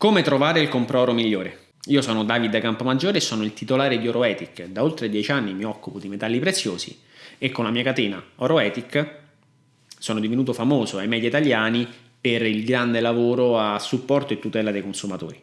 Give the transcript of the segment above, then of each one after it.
Come trovare il compro-oro migliore? Io sono Davide Campomaggiore e sono il titolare di Oroetic. Da oltre dieci anni mi occupo di metalli preziosi e con la mia catena Oroetic sono divenuto famoso ai media italiani per il grande lavoro a supporto e tutela dei consumatori.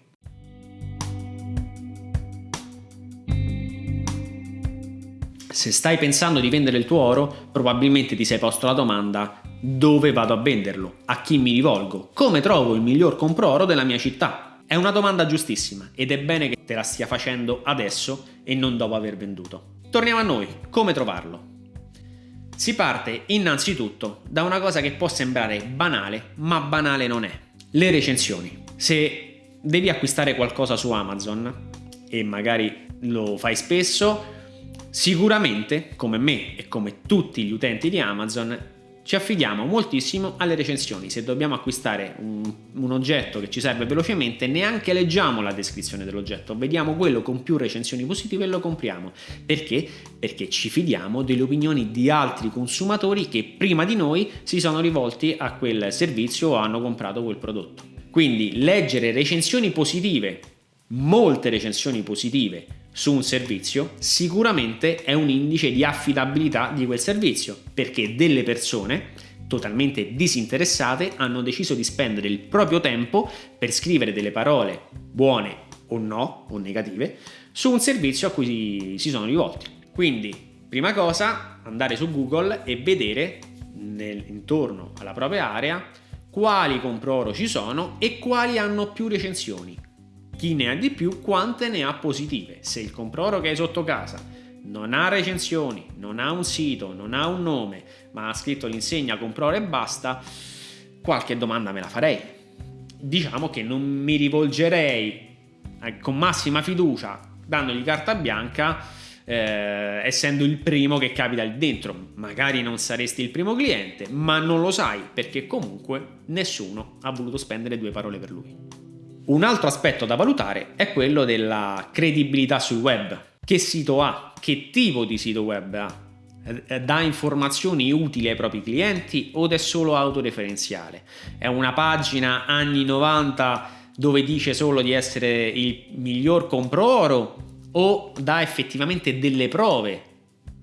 Se stai pensando di vendere il tuo oro, probabilmente ti sei posto la domanda dove vado a venderlo? A chi mi rivolgo? Come trovo il miglior compro oro della mia città? È una domanda giustissima ed è bene che te la stia facendo adesso e non dopo aver venduto. Torniamo a noi, come trovarlo? Si parte innanzitutto da una cosa che può sembrare banale, ma banale non è. Le recensioni. Se devi acquistare qualcosa su Amazon e magari lo fai spesso, sicuramente, come me e come tutti gli utenti di Amazon, ci affidiamo moltissimo alle recensioni. Se dobbiamo acquistare un, un, oggetto che ci serve velocemente, neanche leggiamo la descrizione dell'oggetto, vediamo quello con più recensioni positive e lo compriamo. Perché? Perché ci fidiamo delle opinioni di altri consumatori che prima di noi si sono rivolti a quel servizio o hanno comprato quel prodotto. Quindi leggere recensioni positive, molte recensioni positive su un servizio sicuramente è un indice di affidabilità di quel servizio perché delle persone totalmente disinteressate hanno deciso di spendere il proprio tempo per scrivere delle parole buone o no o negative su un servizio a cui si sono rivolti. Quindi, prima cosa, andare su Google e vedere nel, intorno alla propria area quali compro oro ci sono e quali hanno più recensioni chi ne ha di più, quante ne ha positive. Se il comproro che hai sotto casa non ha recensioni, non ha un sito, non ha un nome, ma ha scritto l'insegna comproro e basta, qualche domanda me la farei. Diciamo che non mi rivolgerei eh, con massima fiducia, dandogli carta bianca, eh, essendo il primo che capita lì dentro. Magari non saresti il primo cliente, ma non lo sai perché comunque nessuno ha voluto spendere due parole per lui. Un altro aspetto da valutare è quello della credibilità sul web. Che sito ha? Che tipo di sito web ha? Eh, dà informazioni utili ai propri clienti o è solo autoreferenziale? È una pagina anni 90 dove dice solo di essere il miglior compro oro o dà effettivamente delle prove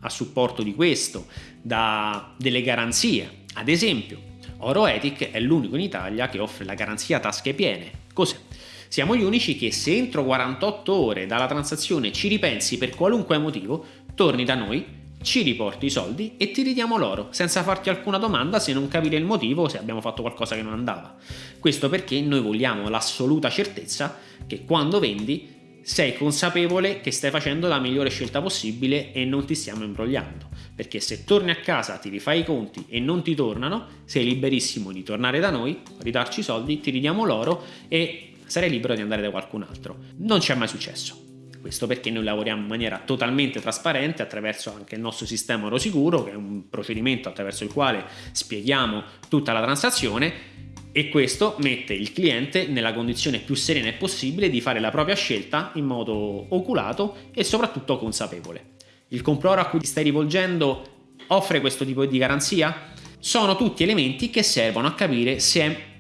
a supporto di questo, dà delle garanzie. Ad esempio, Oroetic è l'unico in Italia che offre la garanzia tasche piene. Cos'è? Siamo gli unici che se entro 48 ore dalla transazione ci ripensi per qualunque motivo, torni da noi, ci riporti i soldi e ti ridiamo l'oro, senza farti alcuna domanda se non capire il motivo se abbiamo fatto qualcosa che non andava. Questo perché noi vogliamo l'assoluta certezza che quando vendi sei consapevole che stai facendo la migliore scelta possibile e non ti stiamo imbrogliando. Perché se torni a casa, ti rifai i conti e non ti tornano, sei liberissimo di tornare da noi, ridarci i soldi, ti ridiamo l'oro e sarei libero di andare da qualcun altro. Non ci è mai successo. Questo perché noi lavoriamo in maniera totalmente trasparente attraverso anche il nostro sistema oro sicuro, che è un procedimento attraverso il quale spieghiamo tutta la transazione e questo mette il cliente nella condizione più serena possibile di fare la propria scelta in modo oculato e soprattutto consapevole. Il compradore a cui ti stai rivolgendo offre questo tipo di garanzia? Sono tutti elementi che servono a capire se è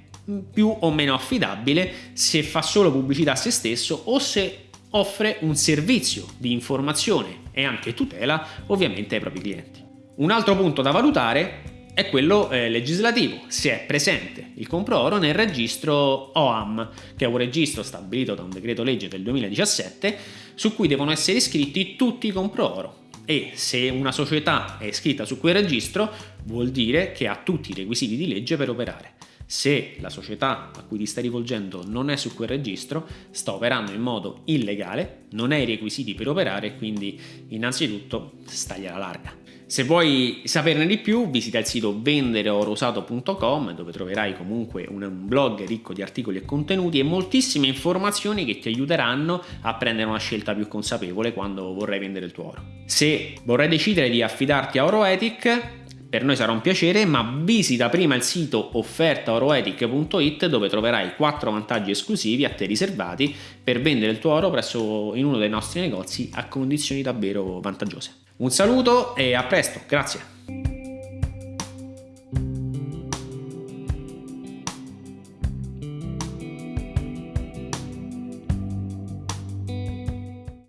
più o meno affidabile se fa solo pubblicità a se stesso o se offre un servizio di informazione e anche tutela ovviamente ai propri clienti. Un altro punto da valutare è quello eh, legislativo, se è presente il compro oro nel registro OAM, che è un registro stabilito da un decreto legge del 2017 su cui devono essere iscritti tutti i compro oro e se una società è iscritta su quel registro vuol dire che ha tutti i requisiti di legge per operare. Se la società a cui ti stai rivolgendo non è su quel registro, sta operando in modo illegale, non ha i requisiti per operare quindi innanzitutto stagliela larga. Se vuoi saperne di più visita il sito vendereorosato.com dove troverai comunque un blog ricco di articoli e contenuti e moltissime informazioni che ti aiuteranno a prendere una scelta più consapevole quando vorrai vendere il tuo oro. Se vorrai decidere di affidarti a Oroetic per noi sarà un piacere, ma visita prima il sito offertaoroetic.it dove troverai 4 vantaggi esclusivi a te riservati per vendere il tuo oro presso in uno dei nostri negozi a condizioni davvero vantaggiose. Un saluto e a presto, grazie!